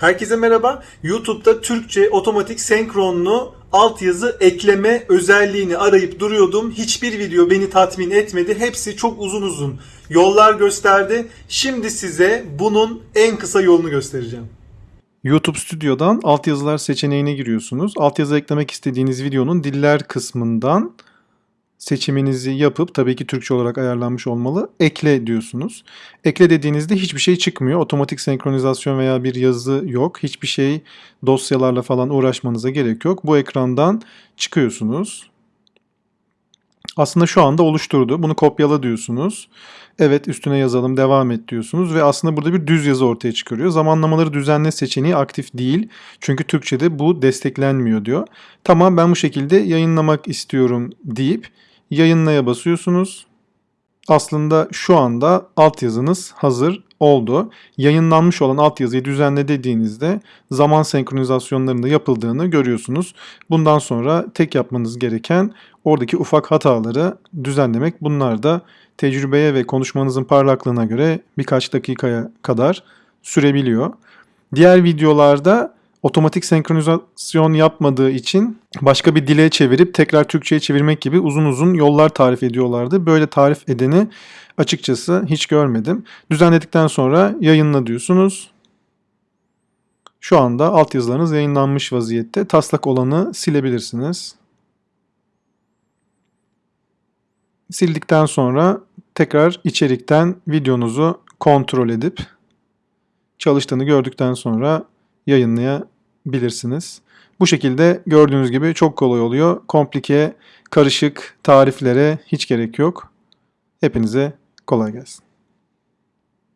Herkese merhaba. YouTube'da Türkçe otomatik senkronlu altyazı ekleme özelliğini arayıp duruyordum. Hiçbir video beni tatmin etmedi. Hepsi çok uzun uzun yollar gösterdi. Şimdi size bunun en kısa yolunu göstereceğim. YouTube Studio'dan altyazılar seçeneğine giriyorsunuz. Altyazı eklemek istediğiniz videonun diller kısmından seçiminizi yapıp tabii ki Türkçe olarak ayarlanmış olmalı. Ekle diyorsunuz. Ekle dediğinizde hiçbir şey çıkmıyor. Otomatik senkronizasyon veya bir yazı yok. Hiçbir şey dosyalarla falan uğraşmanıza gerek yok. Bu ekrandan çıkıyorsunuz. Aslında şu anda oluşturdu. Bunu kopyala diyorsunuz. Evet üstüne yazalım devam et diyorsunuz ve aslında burada bir düz yazı ortaya çıkarıyor. Zamanlamaları düzenle seçeneği aktif değil. Çünkü Türkçe'de bu desteklenmiyor diyor. Tamam ben bu şekilde yayınlamak istiyorum deyip yayınlaya basıyorsunuz. Aslında şu anda altyazınız hazır oldu. Yayınlanmış olan altyazıyı düzenle dediğinizde zaman senkronizasyonlarında yapıldığını görüyorsunuz. Bundan sonra tek yapmanız gereken oradaki ufak hataları düzenlemek. Bunlar da tecrübeye ve konuşmanızın parlaklığına göre birkaç dakikaya kadar sürebiliyor. Diğer videolarda otomatik senkronizasyon yapmadığı için başka bir dile çevirip tekrar Türkçe'ye çevirmek gibi uzun uzun yollar tarif ediyorlardı. Böyle tarif edeni açıkçası hiç görmedim. Düzenledikten sonra yayınla diyorsunuz. Şu anda altyazılarınız yayınlanmış vaziyette. Taslak olanı silebilirsiniz. Sildikten sonra tekrar içerikten videonuzu kontrol edip çalıştığını gördükten sonra yayınlayabilirsiniz. Bu şekilde gördüğünüz gibi çok kolay oluyor. Komplike, karışık tariflere hiç gerek yok. Hepinize kolay gelsin.